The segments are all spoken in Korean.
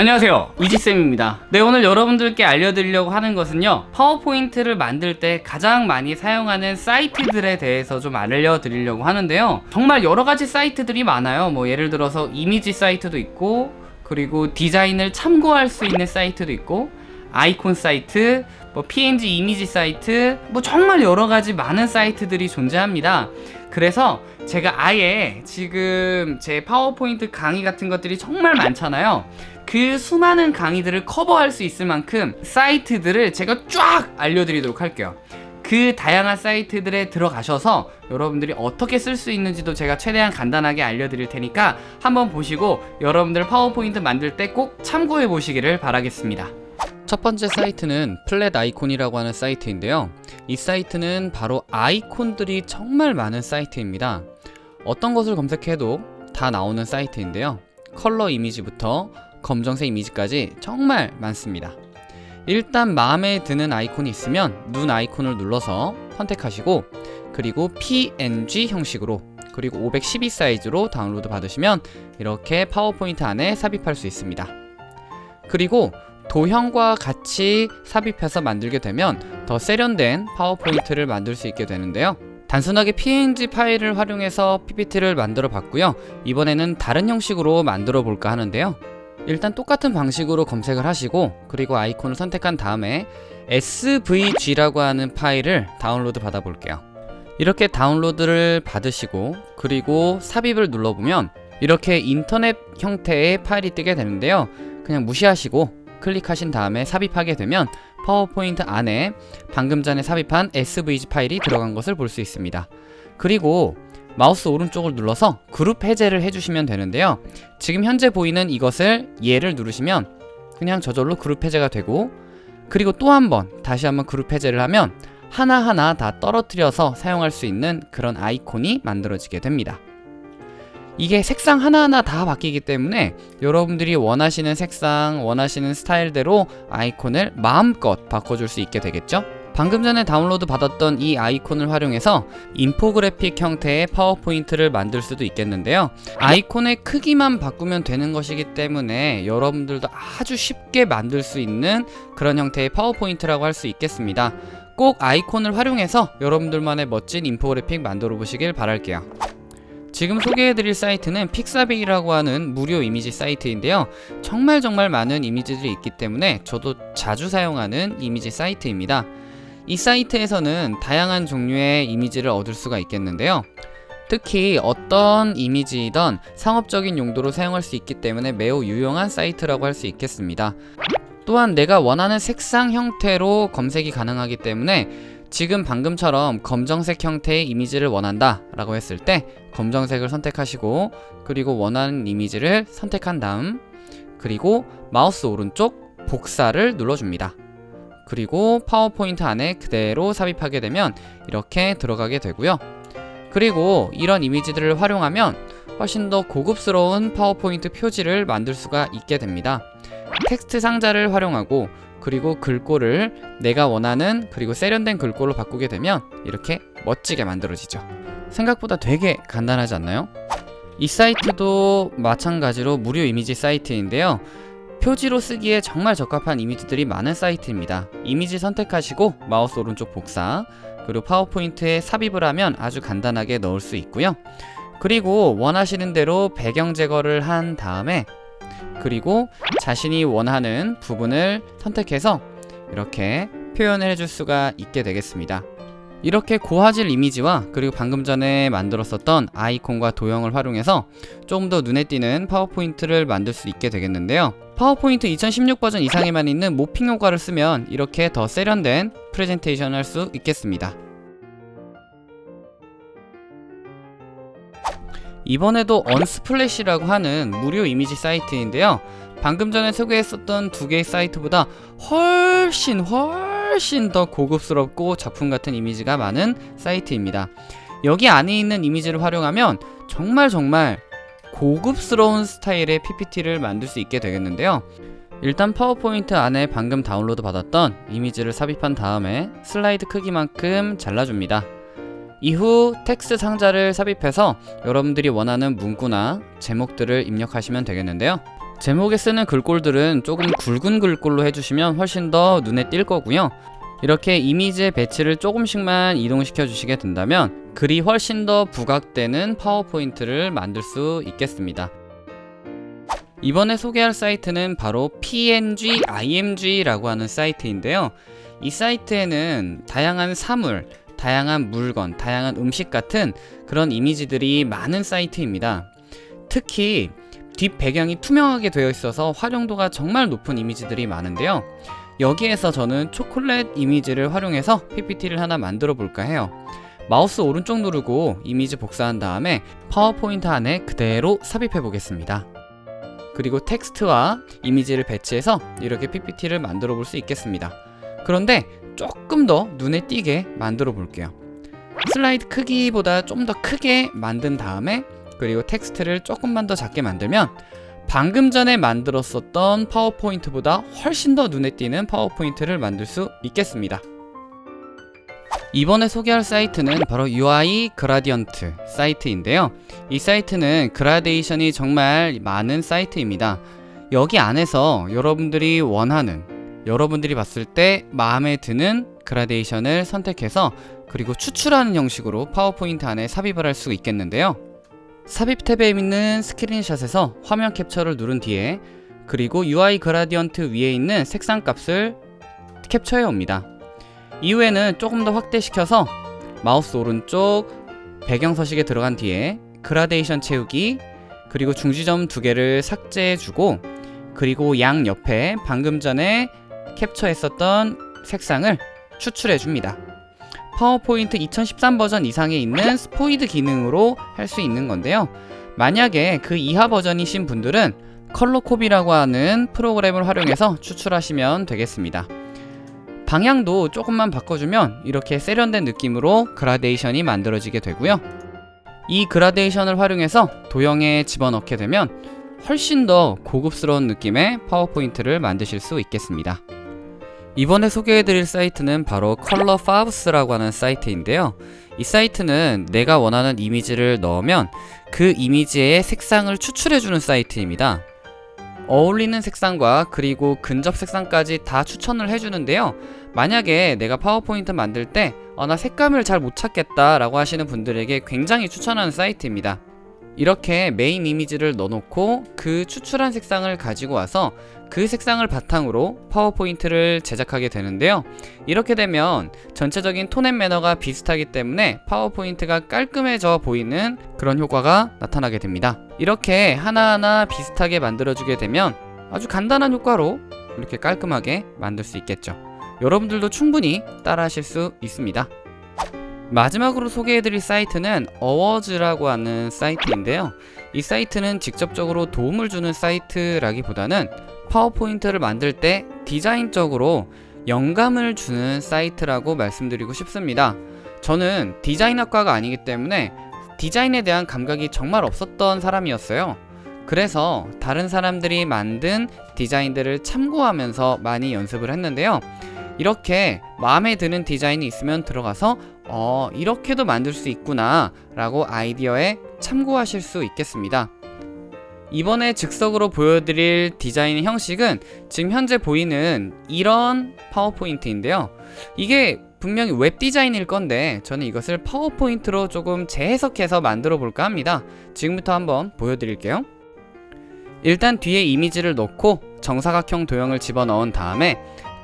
안녕하세요. 이지쌤입니다. 네 오늘 여러분들께 알려드리려고 하는 것은요 파워포인트를 만들 때 가장 많이 사용하는 사이트들에 대해서 좀 알려드리려고 하는데요. 정말 여러가지 사이트들이 많아요. 뭐 예를 들어서 이미지 사이트도 있고 그리고 디자인을 참고할 수 있는 사이트도 있고 아이콘 사이트 뭐 png 이미지 사이트 뭐 정말 여러가지 많은 사이트들이 존재합니다 그래서 제가 아예 지금 제 파워포인트 강의 같은 것들이 정말 많잖아요. 그 수많은 강의들을 커버할 수 있을 만큼 사이트들을 제가 쫙 알려드리도록 할게요. 그 다양한 사이트들에 들어가셔서 여러분들이 어떻게 쓸 수 있는지도 제가 최대한 간단하게 알려드릴 테니까 한번 보시고 여러분들 파워포인트 만들 때 꼭 참고해 보시기를 바라겠습니다 첫 번째 사이트는 플랫 아이콘이라고 하는 사이트인데요. 이 사이트는 바로 아이콘들이 정말 많은 사이트입니다. 어떤 것을 검색해도 다 나오는 사이트인데요. 컬러 이미지부터 검정색 이미지까지 정말 많습니다. 일단 마음에 드는 아이콘이 있으면 눈 아이콘을 눌러서 선택하시고 그리고 png 형식으로 그리고 512 사이즈로 다운로드 받으시면 이렇게 파워포인트 안에 삽입할 수 있습니다. 그리고 도형과 같이 삽입해서 만들게 되면 더 세련된 파워포인트를 만들 수 있게 되는데요. 단순하게 png 파일을 활용해서 ppt를 만들어 봤고요. 이번에는 다른 형식으로 만들어 볼까 하는데요. 일단 똑같은 방식으로 검색을 하시고 그리고 아이콘을 선택한 다음에 svg라고 하는 파일을 다운로드 받아 볼게요. 이렇게 다운로드를 받으시고 그리고 삽입을 눌러보면 이렇게 인터넷 형태의 파일이 뜨게 되는데요. 그냥 무시하시고 클릭하신 다음에 삽입하게 되면 파워포인트 안에 방금 전에 삽입한 svg 파일이 들어간 것을 볼 수 있습니다. 그리고 마우스 오른쪽을 눌러서 그룹 해제를 해주시면 되는데요. 지금 현재 보이는 이것을 얘를 누르시면 그냥 저절로 그룹 해제가 되고 그리고 또 한 번 다시 한번 그룹 해제를 하면 하나하나 다 떨어뜨려서 사용할 수 있는 그런 아이콘이 만들어지게 됩니다 이게 색상 하나하나 다 바뀌기 때문에 여러분들이 원하시는 색상, 원하시는 스타일대로 아이콘을 마음껏 바꿔줄 수 있게 되겠죠? 방금 전에 다운로드 받았던 이 아이콘을 활용해서 인포그래픽 형태의 파워포인트를 만들 수도 있겠는데요. 아이콘의 크기만 바꾸면 되는 것이기 때문에 여러분들도 아주 쉽게 만들 수 있는 그런 형태의 파워포인트라고 할 수 있겠습니다. 꼭 아이콘을 활용해서 여러분들만의 멋진 인포그래픽 만들어 보시길 바랄게요 지금 소개해드릴 사이트는 픽사빅이라고 하는 무료 이미지 사이트인데요. 정말 정말 많은 이미지들이 있기 때문에 저도 자주 사용하는 이미지 사이트입니다. 이 사이트에서는 다양한 종류의 이미지를 얻을 수가 있겠는데요. 특히 어떤 이미지이던 상업적인 용도로 사용할 수 있기 때문에 매우 유용한 사이트라고 할 수 있겠습니다. 또한 내가 원하는 색상 형태로 검색이 가능하기 때문에 지금 방금처럼 검정색 형태의 이미지를 원한다 라고 했을 때 검정색을 선택하시고 그리고 원하는 이미지를 선택한 다음 그리고 마우스 오른쪽 복사를 눌러줍니다. 그리고 파워포인트 안에 그대로 삽입하게 되면 이렇게 들어가게 되고요. 그리고 이런 이미지들을 활용하면 훨씬 더 고급스러운 파워포인트 표지를 만들 수가 있게 됩니다. 텍스트 상자를 활용하고 그리고 글꼴을 내가 원하는 그리고 세련된 글꼴로 바꾸게 되면 이렇게 멋지게 만들어지죠. 생각보다 되게 간단하지 않나요? 이 사이트도 마찬가지로 무료 이미지 사이트인데요. 표지로 쓰기에 정말 적합한 이미지들이 많은 사이트입니다. 이미지 선택하시고 마우스 오른쪽 복사 그리고 파워포인트에 삽입을 하면 아주 간단하게 넣을 수 있고요. 그리고 원하시는 대로 배경 제거를 한 다음에 그리고 자신이 원하는 부분을 선택해서 이렇게 표현을 해줄 수가 있게 되겠습니다. 이렇게 고화질 이미지와 그리고 방금 전에 만들었었던 아이콘과 도형을 활용해서 조금 더 눈에 띄는 파워포인트를 만들 수 있게 되겠는데요. 파워포인트 2016 버전 이상에만 있는 모핑 효과를 쓰면 이렇게 더 세련된 프레젠테이션을 할 수 있겠습니다 이번에도 언스플래시라고 하는 무료 이미지 사이트인데요. 방금 전에 소개했었던 두 개의 사이트보다 훨씬 훨씬 더 고급스럽고 작품 같은 이미지가 많은 사이트입니다. 여기 안에 있는 이미지를 활용하면 정말 정말 고급스러운 스타일의 PPT를 만들 수 있게 되겠는데요. 일단 파워포인트 안에 방금 다운로드 받았던 이미지를 삽입한 다음에 슬라이드 크기만큼 잘라줍니다 이후 텍스트 상자를 삽입해서 여러분들이 원하는 문구나 제목들을 입력하시면 되겠는데요 제목에 쓰는 글꼴들은 조금 굵은 글꼴로 해주시면 훨씬 더 눈에 띌 거고요. 이렇게 이미지의 배치를 조금씩만 이동시켜 주시게 된다면 글이 훨씬 더 부각되는 파워포인트를 만들 수 있겠습니다. 이번에 소개할 사이트는 바로 PNG IMG라고 하는 사이트인데요. 이 사이트에는 다양한 사물, 다양한 물건, 다양한 음식 같은 그런 이미지들이 많은 사이트입니다. 특히 뒷 배경이 투명하게 되어 있어서 활용도가 정말 높은 이미지들이 많은데요. 여기에서 저는 초콜릿 이미지를 활용해서 PPT를 하나 만들어 볼까 해요. 마우스 오른쪽 누르고 이미지 복사한 다음에 파워포인트 안에 그대로 삽입해 보겠습니다. 그리고 텍스트와 이미지를 배치해서 이렇게 PPT를 만들어 볼 수 있겠습니다. 그런데 조금 더 눈에 띄게 만들어 볼게요. 슬라이드 크기보다 좀 더 크게 만든 다음에 그리고 텍스트를 조금만 더 작게 만들면 방금 전에 만들었었던 파워포인트보다 훨씬 더 눈에 띄는 파워포인트를 만들 수 있겠습니다. 이번에 소개할 사이트는 바로 UI Gradient 사이트인데요. 이 사이트는 그라데이션이 정말 많은 사이트입니다. 여기 안에서 여러분들이 원하는, 여러분들이 봤을 때 마음에 드는 그라데이션을 선택해서 그리고 추출하는 형식으로 파워포인트 안에 삽입을 할 수 있겠는데요. 삽입 탭에 있는 스크린샷에서 화면 캡처를 누른 뒤에 그리고 UI Gradient 위에 있는 색상 값을 캡처해 옵니다. 이후에는 조금 더 확대시켜서 마우스 오른쪽 배경 서식에 들어간 뒤에 그라데이션 채우기 그리고 중지점 두 개를 삭제해 주고 그리고 양 옆에 방금 전에 캡처했었던 색상을 추출해 줍니다. 파워포인트 2013 버전 이상에 있는 스포이드 기능으로 할 수 있는 건데요. 만약에 그 이하 버전이신 분들은 컬러코비라고 하는 프로그램을 활용해서 추출하시면 되겠습니다. 방향도 조금만 바꿔주면 이렇게 세련된 느낌으로 그라데이션이 만들어지게 되고요. 이 그라데이션을 활용해서 도형에 집어넣게 되면 훨씬 더 고급스러운 느낌의 파워포인트를 만드실 수 있겠습니다. 이번에 소개해드릴 사이트는 바로 Color Favs라고 하는 사이트인데요. 이 사이트는 내가 원하는 이미지를 넣으면 그 이미지의 색상을 추출해주는 사이트입니다. 어울리는 색상과 그리고 근접 색상까지 다 추천을 해주는데요. 만약에 내가 파워포인트 만들 때 어, 나 색감을 잘 못 찾겠다 라고 하시는 분들에게 굉장히 추천하는 사이트입니다. 이렇게 메인 이미지를 넣어놓고 그 추출한 색상을 가지고 와서 그 색상을 바탕으로 파워포인트를 제작하게 되는데요. 이렇게 되면 전체적인 tone and manner가 비슷하기 때문에 파워포인트가 깔끔해져 보이는 그런 효과가 나타나게 됩니다. 이렇게 하나하나 비슷하게 만들어주게 되면 아주 간단한 효과로 이렇게 깔끔하게 만들 수 있겠죠. 여러분들도 충분히 따라 하실 수 있습니다. 마지막으로 소개해드릴 사이트는 어워즈라고 하는 사이트인데요. 이 사이트는 직접적으로 도움을 주는 사이트라기보다는 파워포인트를 만들 때 디자인적으로 영감을 주는 사이트라고 말씀드리고 싶습니다. 저는 디자인학과가 아니기 때문에 디자인에 대한 감각이 정말 없었던 사람이었어요. 그래서 다른 사람들이 만든 디자인들을 참고하면서 많이 연습을 했는데요. 이렇게 마음에 드는 디자인이 있으면 들어가서 어, 이렇게도 만들 수 있구나 라고 아이디어에 참고하실 수 있겠습니다. 이번에 즉석으로 보여드릴 디자인 형식은 지금 현재 보이는 이런 파워포인트인데요. 이게 분명히 웹 디자인일 건데 저는 이것을 파워포인트로 조금 재해석해서 만들어 볼까 합니다. 지금부터 한번 보여드릴게요. 일단 뒤에 이미지를 넣고 정사각형 도형을 집어넣은 다음에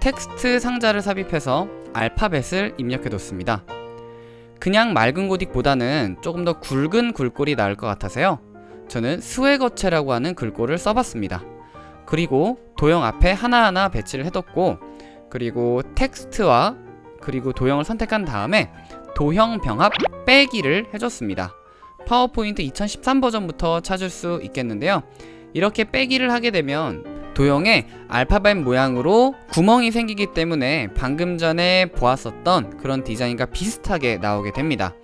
텍스트 상자를 삽입해서 알파벳을 입력해 뒀습니다. 그냥 맑은 고딕보다는 조금 더 굵은 글꼴이 나을 것 같아서요. 저는 스웨거체라고 하는 글꼴을 써봤습니다. 그리고 도형 앞에 하나하나 배치를 해뒀고 그리고 텍스트와 그리고 도형을 선택한 다음에 도형 병합 빼기를 해줬습니다. 파워포인트 2013 버전부터 찾을 수 있겠는데요. 이렇게 빼기를 하게 되면 도형에 알파벳 모양으로 구멍이 생기기 때문에 방금 전에 보았었던 그런 디자인과 비슷하게 나오게 됩니다.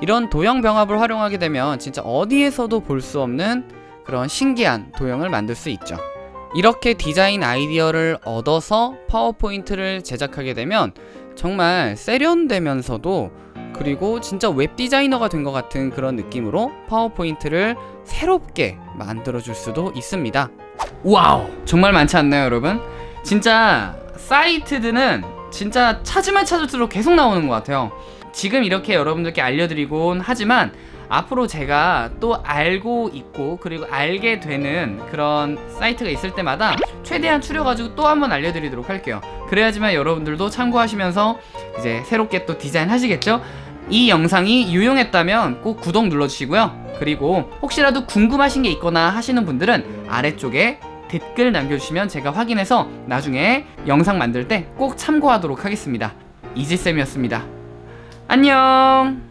이런 도형 병합을 활용하게 되면 진짜 어디에서도 볼 수 없는 그런 신기한 도형을 만들 수 있죠. 이렇게 디자인 아이디어를 얻어서 파워포인트를 제작하게 되면 정말 세련되면서도 그리고 진짜 웹 디자이너가 된 것 같은 그런 느낌으로 파워포인트를 새롭게 만들어 줄 수도 있습니다. Wow 정말 많지 않나요 여러분? 진짜 사이트들은 진짜 찾으면 찾을수록 계속 나오는 것 같아요 지금 이렇게 여러분들께 알려드리곤 하지만 앞으로 제가 또 알고 있고 그리고 알게 되는 그런 사이트가 있을 때마다 최대한 추려가지고 또 한번 알려드리도록 할게요. 그래야지만 여러분들도 참고하시면서 이제 새롭게 또 디자인 하시겠죠? 이 영상이 유용했다면 꼭 구독 눌러주시고요. 그리고 혹시라도 궁금하신 게 있거나 하시는 분들은 아래쪽에 댓글 남겨주시면 제가 확인해서 나중에 영상 만들 때 꼭 참고하도록 하겠습니다. 이지쌤이었습니다 안녕